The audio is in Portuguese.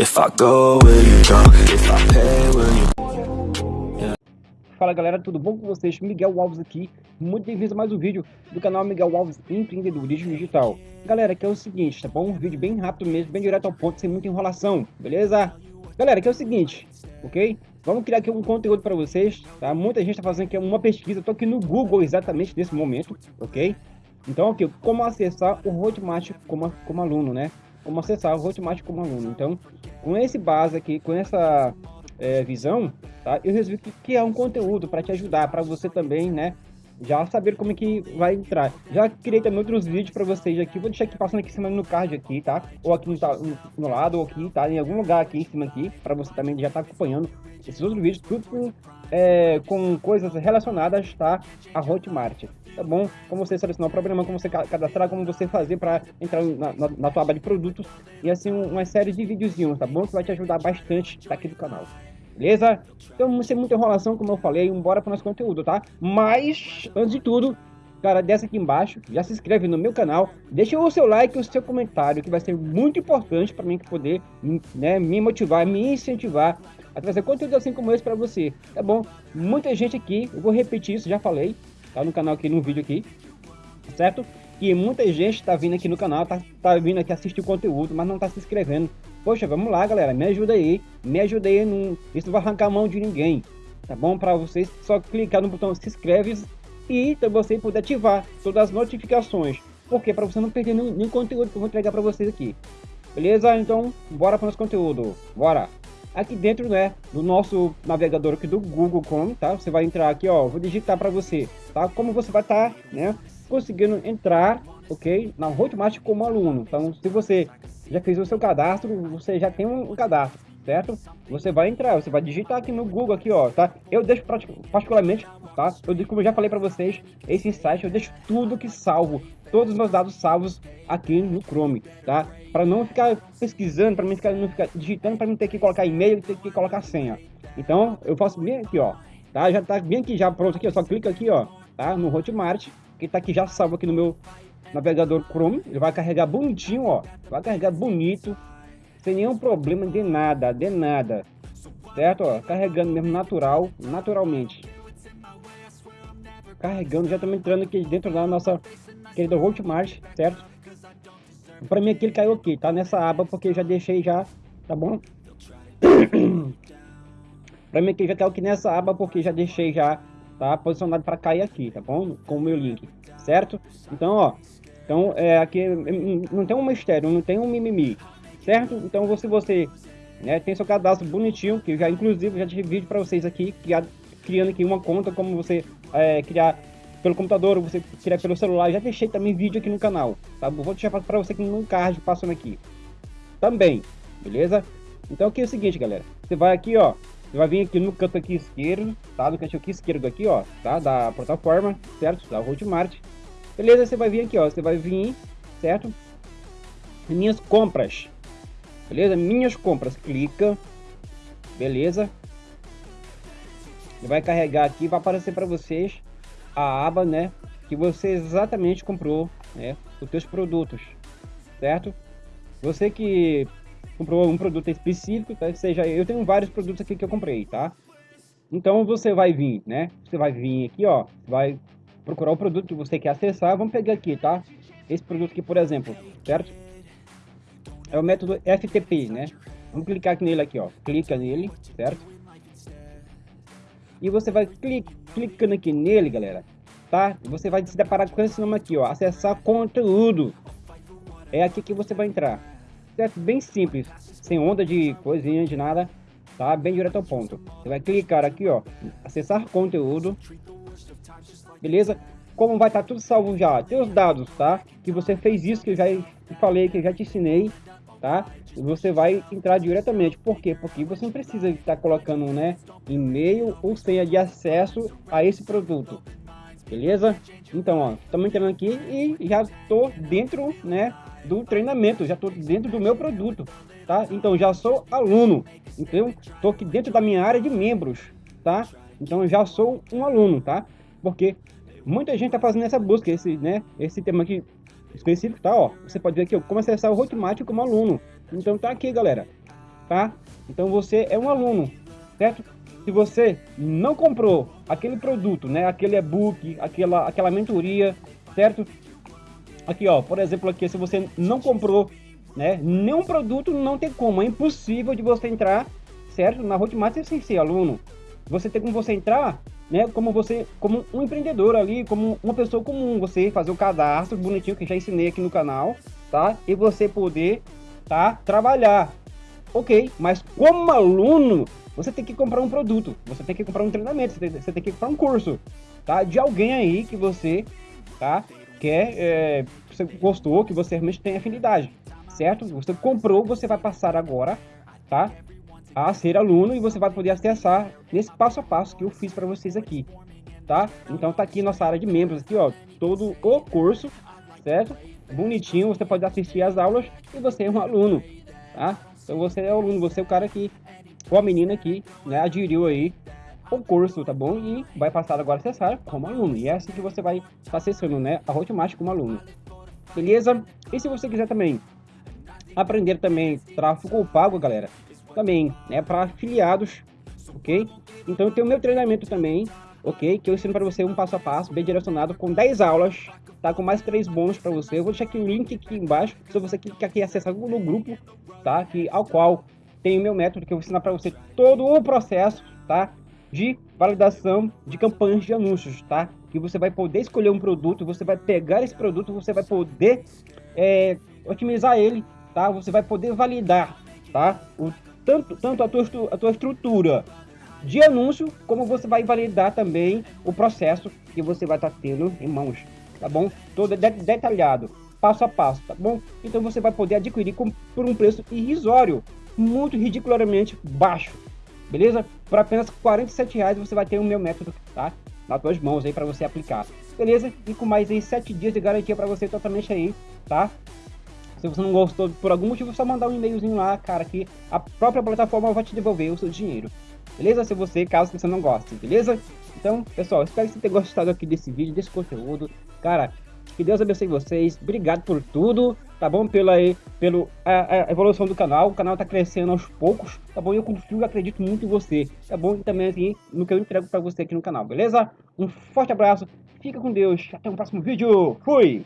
If I go, will you? If I pay, will you Fala galera, tudo bom com vocês? Miguel Alves aqui, muito bem-vindos a mais um vídeo do canal Miguel Alves Empreendedorismo Digital. Galera, aqui é o seguinte, tá bom? Um vídeo bem rápido mesmo, bem direto ao ponto, sem muita enrolação, beleza? Galera, aqui é o seguinte, ok? Vamos criar aqui um conteúdo para vocês, tá? Muita gente está fazendo aqui uma pesquisa, tô aqui no Google exatamente nesse momento, ok? Então, aqui, como acessar o Hotmart como, como aluno, né? Como acessar o Hotmart como aluno. Então, com esse base aqui, com essa é, visão, tá? Eu resolvi criar um conteúdo para te ajudar, para você também, né? Já saber como é que vai entrar. Já criei também outros vídeos para vocês aqui. Vou deixar aqui passando aqui em cima no card aqui, tá? Ou aqui no, no lado, ou aqui, tá? Em algum lugar aqui em cima aqui, para você também já estar tá acompanhando esses outros vídeos, tudo com, é, com coisas relacionadas, tá? A Hotmart tá bom? Como você selecionar o programa, como você cadastrar, como você fazer para entrar na, na, na, tua aba de produtos e assim uma série de videozinhos, tá bom? Que vai te ajudar bastante aqui do canal. Beleza? Então, sem muita enrolação, como eu falei, para o nosso conteúdo, tá? Mas, antes de tudo, cara, desce aqui embaixo, já se inscreve no meu canal, deixa o seu like e o seu comentário, que vai ser muito importante para mim poder né, me motivar, me incentivar a trazer conteúdo assim como esse para você, tá bom? Muita gente aqui, eu vou repetir isso, já falei, tá no canal aqui, no vídeo aqui, certo? E muita gente está vindo aqui no canal, tá, tá vindo aqui assistir o conteúdo, mas não está se inscrevendo. Poxa, vamos lá, galera, me ajuda aí, me ajuda aí, não, isso não vai arrancar a mão de ninguém, tá bom? Para vocês só clicar no botão se inscreve e você poder ativar todas as notificações. Porque para você não perder nenhum, nenhum conteúdo que eu vou entregar para vocês aqui. Beleza? Então, bora para o nosso conteúdo. Bora! aqui dentro né, do nosso navegador aqui do Google Chrome, tá? Você vai entrar aqui, ó, vou digitar para você, tá? Como você vai estar, tá, né, conseguindo entrar, ok, na Hotmart como aluno. Então, se você já fez o seu cadastro, você já tem um, cadastro, certo? Você vai entrar, você vai digitar aqui no Google aqui, ó, tá? Eu deixo particularmente, tá? Eu, como eu já falei para vocês, esse site eu deixo tudo que salvo, todos os meus dados salvos aqui no Chrome, tá? Para não ficar pesquisando, para mim ficar, não ficar digitando, para não ter que colocar e-mail, ter que colocar senha. Então, eu faço bem aqui, ó, tá? Já tá bem aqui, já pronto aqui, eu só clica aqui, ó, tá? No Hotmart, que tá aqui já salvo aqui no meu navegador Chrome. Ele vai carregar bonitinho, ó, vai carregar bonito, sem nenhum problema de nada, de nada, certo? Ó, carregando mesmo natural, naturalmente. Carregando, já estamos entrando aqui dentro da nossa querida Hotmart, certo? Para mim aqui ele caiu aqui, tá nessa aba porque eu já deixei já, tá bom? para mim aqui já caiu aqui nessa aba porque já deixei já, tá? Posicionado para cair aqui, tá bom? Com o meu link, certo? Então, ó, então é, aqui não tem um mistério, não tem um mimimi, certo? Então você, você né, tem seu cadastro bonitinho, que já inclusive já tive vídeo para vocês aqui, criando aqui uma conta, como você é, criar pelo computador, você tirar pelo celular. Já deixei também vídeo aqui no canal, tá? Vou deixar para você aqui no card passando aqui. Também, beleza? Então aqui é o seguinte, galera. Você vai aqui, ó. Você vai vir aqui no canto aqui esquerdo, tá? No canto aqui esquerdo aqui, ó, tá? Da plataforma, certo? Da Hotmart. Beleza? Você vai vir aqui, ó. Você vai vir, certo? Minhas compras. Beleza? Minhas compras. Clica. Beleza? Ele vai carregar aqui, vai aparecer para vocês a aba, né, que você exatamente comprou, né, os seus produtos, certo? Você que comprou um produto específico, tá? seja, eu tenho vários produtos aqui que eu comprei, tá? Então você vai vir, né? Você vai vir aqui, ó, vai procurar o produto que você quer acessar. Vamos pegar aqui, tá? Esse produto aqui, por exemplo, certo? É o método FTP, né? Vamos clicar aqui nele aqui, ó. Clica nele, certo? E você vai clic, clicando aqui nele, galera, tá? Você vai se deparar com esse nome aqui, ó, acessar conteúdo. É aqui que você vai entrar. Certo? Bem simples, sem onda de coisinha, de nada, tá? Bem direto ao ponto. Você vai clicar aqui, ó, acessar conteúdo. Beleza? Como vai estar tá tudo salvo já, teus dados, tá? Que você fez isso, que eu já falei, que eu já te ensinei, tá? Você vai entrar diretamente. Por quê? Porque você não precisa estar colocando, né, e-mail ou senha de acesso a esse produto. Beleza? Então, ó, estamos entrando aqui e já estou dentro, né, do treinamento, já estou dentro do meu produto, tá? Então, já sou aluno, então, estou aqui dentro da minha área de membros, tá? Então, já sou um aluno, tá? Porque muita gente está fazendo essa busca, esse, né, esse tema aqui específico, tá? Ó, você pode ver aqui, ó, como acessar o Hotmart como aluno. Então tá aqui, galera. tá? Então você é um aluno, certo? Se você não comprou aquele produto, né, aquele e-book, aquela, aquela mentoria, certo? Aqui, ó, por exemplo, aqui, se você não comprou, né, nenhum produto, não tem como, é impossível de você entrar, certo? Na Hotmart sem ser aluno. Você tem como você entrar, né, como você, como um empreendedor ali, como uma pessoa comum, você fazer o cadastro bonitinho que já ensinei aqui no canal, tá? E você poder, tá, trabalhar. Ok, mas como aluno, você tem que comprar um produto, você tem que comprar um treinamento, você tem, você tem que comprar um curso, tá? De alguém aí que você, tá? Quer, é, você gostou, que você realmente tem afinidade, certo? Você comprou, você vai passar agora, tá? A ser aluno e você vai poder acessar nesse passo a passo que eu fiz para vocês aqui, tá? Então tá aqui nossa área de membros aqui, ó, todo o curso, certo? Bonitinho, você pode assistir as aulas e você é um aluno, tá? Então você é aluno, você é o cara que ou a menina que né, aderiu aí o curso, tá bom? E vai passar agora a acessar como aluno. E é assim que você vai acessando, né, a Hotmart como aluno. Beleza? E se você quiser também aprender também tráfego pago, galera, também, né, para afiliados, ok? Então tem o meu treinamento também, ok? Que eu ensino para você um passo a passo, bem direcionado, com 10 aulas, tá? Com mais três bônus para você. Eu vou deixar aqui o link aqui embaixo, se você quer aqui acessar no grupo, tá? Que, ao qual tem o meu método que eu vou ensinar para você todo o processo, tá? De validação de campanhas de anúncios, tá? Que você vai poder escolher um produto, você vai pegar esse produto, você vai poder é, otimizar ele, tá? Você vai poder validar, tá? O, tanto tanto a, tua, a tua estrutura de anúncio, como você vai validar também o processo que você vai estar tá tendo em mãos, tá bom? Todo de detalhado, passo a passo, tá bom? Então você vai poder adquirir com, por um preço irrisório, muito ridiculamente baixo, beleza? Por apenas 47 reais você vai ter o meu método, tá? Nas suas mãos aí para você aplicar, beleza? E com mais aí 7 dias de garantia para você totalmente aí, tá? Se você não gostou por algum motivo, é só mandar um e-mailzinho lá, cara, que a própria plataforma vai te devolver o seu dinheiro. Beleza? Se você, caso você não goste, beleza? Então, pessoal, espero que você tenha gostado aqui desse vídeo, desse conteúdo. Cara, que Deus abençoe vocês. Obrigado por tudo, tá bom? Pela, pelo, a, a evolução do canal. O canal tá crescendo aos poucos, tá bom? Eu confio e acredito muito em você, tá bom? E também assim, no que eu entrego para você aqui no canal, beleza? Um forte abraço, fica com Deus. Até o próximo vídeo. Fui!